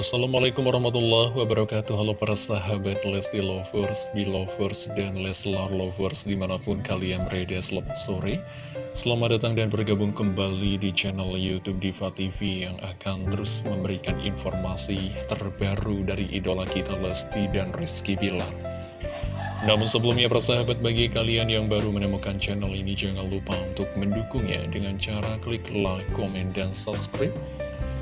Assalamualaikum warahmatullahi wabarakatuh. Halo para sahabat Lesti Lovers, Belovers, dan Leslar Lovers di mana pun kalian berada selamat sore. Selamat datang dan bergabung kembali di channel Youtube Diva TV yang akan terus memberikan informasi terbaru dari idola kita Lesti dan Rizky Bilar. Namun sebelumnya persahabat bagi kalian yang baru menemukan channel ini jangan lupa untuk mendukungnya dengan cara klik like, komen, dan subscribe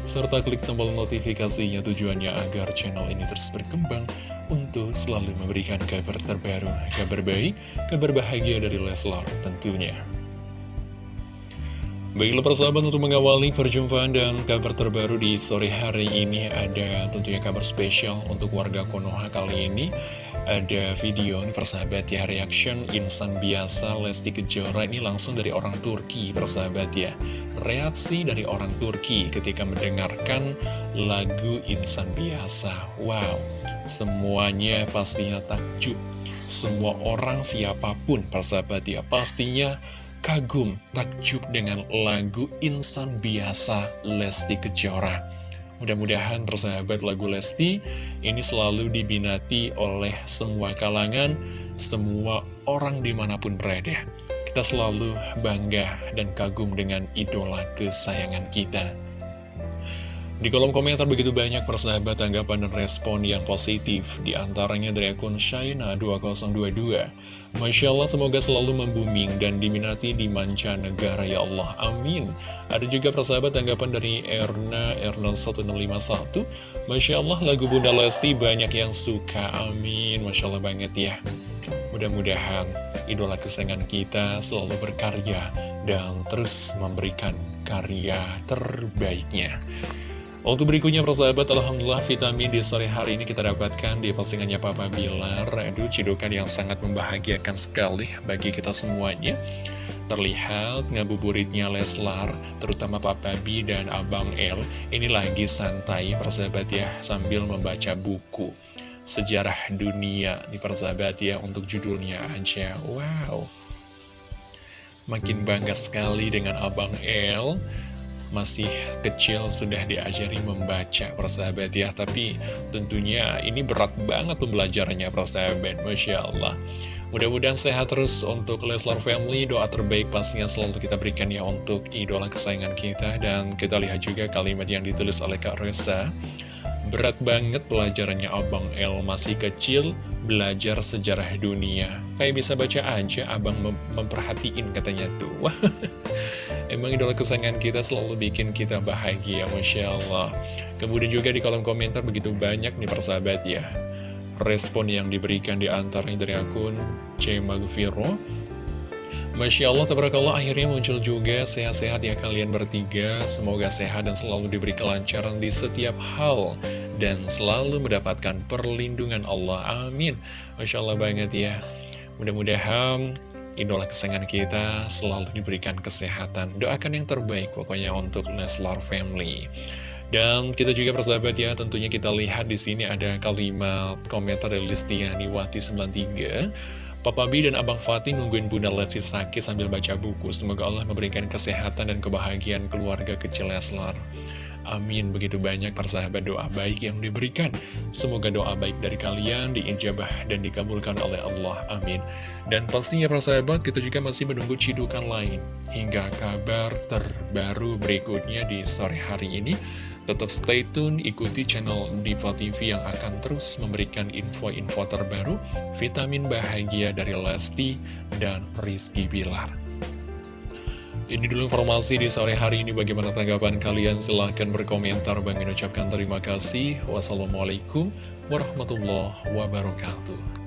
serta klik tombol notifikasinya tujuannya agar channel ini terus berkembang untuk selalu memberikan kabar terbaru, kabar baik, kabar bahagia dari Leslar tentunya. Baiklah persahabat untuk mengawali perjumpaan dan kabar terbaru di sore hari ini ada tentunya kabar spesial untuk warga Konoha kali ini ada video nih persahabat ya reaction insan biasa Lesti Kejora ini langsung dari orang Turki persahabat ya. Reaksi dari orang Turki ketika mendengarkan lagu insan biasa. Wow semuanya pastinya takjub. Semua orang siapa pun persahabat ya pastinya kagum takjub dengan lagu insan biasa Lesti Kejora Mudah-mudahan persahabat lagu Lesti ini selalu dibinati oleh semua kalangan, semua orang di mana pun berada. Kita selalu bangga dan kagum dengan idola kesayangan kita. Di kolom komentar begitu banyak persahabat tanggapan dan respon yang positif Di antaranya dari akun Shaina 2022 Masya Allah semoga selalu membuming dan diminati di mancanegara ya Allah. Amin. Ada juga persahabat tanggapan dari Erna Erna 1651 Masya Allah lagu Bunda Lesti banyak yang suka. Amin. Masya Allah banget ya. Mudah-mudahan idola kesayangan kita selalu berkarya dan terus memberikan karya terbaiknya untuk berikutnya persahabat, Alhamdulillah vitamin di sore hari ini kita dapatkan di postingannya Papa Bilar. Aduh, cidukan yang sangat membahagiakan sekali bagi kita semuanya. Terlihat ngabuburitnya Leslar, terutama Papa B dan Abang L. Ini lagi santai persahabat ya, sambil membaca buku. Sejarah dunia di persahabat ya, untuk judulnya aja. Wow. Makin bangga sekali dengan Abang L masih kecil sudah diajari membaca persahabat ya. Tapi tentunya ini berat banget pembelajarannya persahabat. Masya Allah. Mudah-mudahan sehat terus untuk Leslar Family. Doa terbaik pastinya selalu kita berikan ya untuk idola kesayangan kita. Dan kita lihat juga kalimat yang ditulis oleh Kak Reza. Berat banget pelajarannya Abang El. Masih kecil belajar sejarah dunia. Kayak bisa baca aja abang mem memperhatiin katanya tuh Emang idola kesayangan kita selalu bikin kita bahagia, Masya Allah. Kemudian juga di kolom komentar begitu banyak nih persahabat ya. Respon yang diberikan di antaranya dari akun C. Magviro. Masya Allah, tabarakallah akhirnya muncul juga sehat-sehat ya kalian bertiga. Semoga sehat dan selalu diberi kelancaran di setiap hal. Dan selalu mendapatkan perlindungan Allah. Amin. Masya Allah banget ya. Mudah-mudahan idola kesayangan kita selalu diberikan kesehatan. Doakan yang terbaik pokoknya untuk Leslar Family. Dan kita juga persahabat ya, tentunya kita lihat di sini ada kalimat komentar dari Listiani Wati 93. Papa B dan Abang Fatih nungguin Bunda Lesti sakit sambil baca buku. Semoga Allah memberikan kesehatan dan kebahagiaan keluarga kecil Leslar. Amin. Begitu banyak persahabat doa baik yang diberikan. Semoga doa baik dari kalian diijabah dan dikabulkan oleh Allah. Amin. Dan pastinya persahabat kita juga masih menunggu cidukan lain. Hingga kabar terbaru berikutnya di sore hari ini. Tetap stay tune, ikuti channel Diva TV yang akan terus memberikan info-info terbaru, vitamin bahagia dari Lesti dan Rizky Bilar. Ini dulu informasi di sore hari ini. Bagaimana tanggapan kalian? Silahkan berkomentar. Bang ucapkan terima kasih. Wassalamualaikum warahmatullahi wabarakatuh.